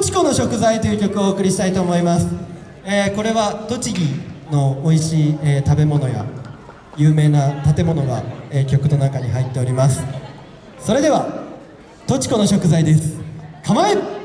ちこの食材」という曲をお送りしたいと思います、えー、これは栃木の美味しい、えー、食べ物や有名な建物が、えー、曲の中に入っております。それでは「栃子の食材」です。構え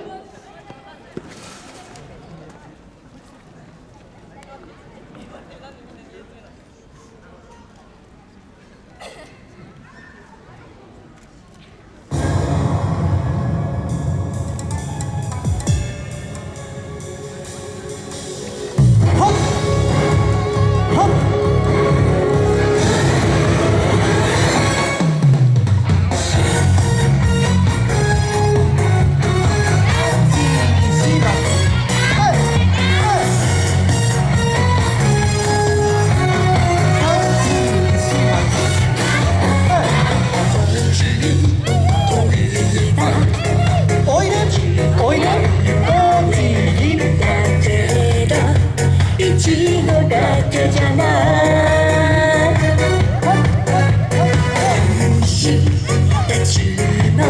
しいな。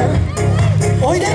おいで。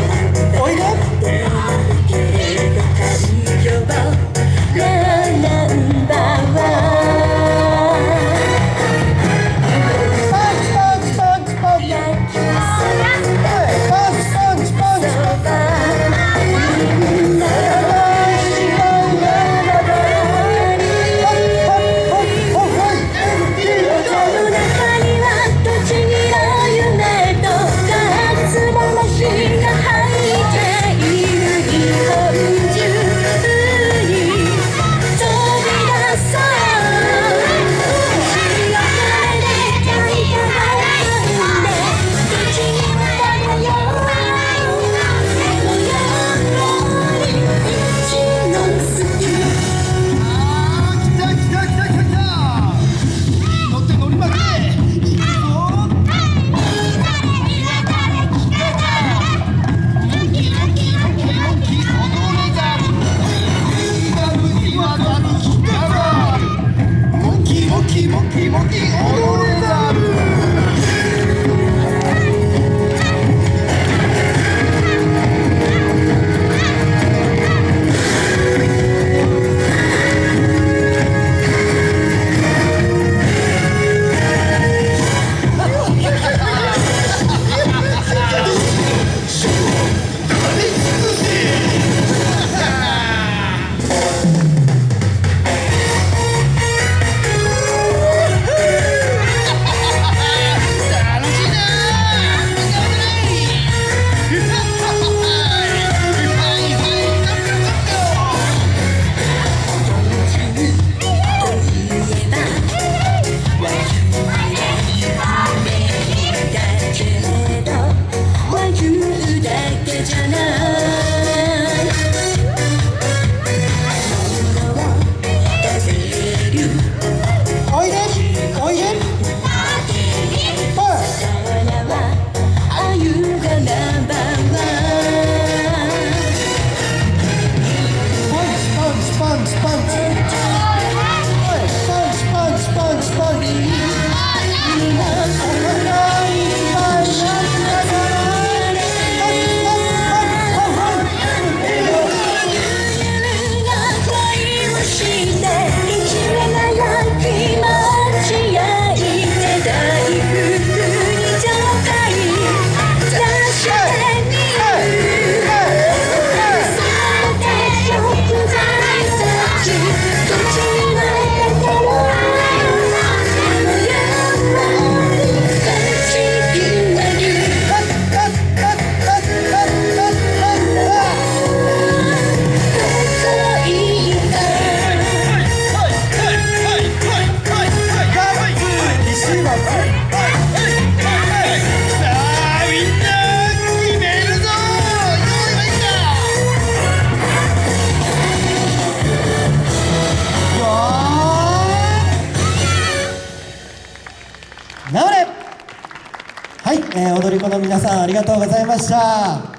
はい、えー、踊り子の皆さんありがとうございました。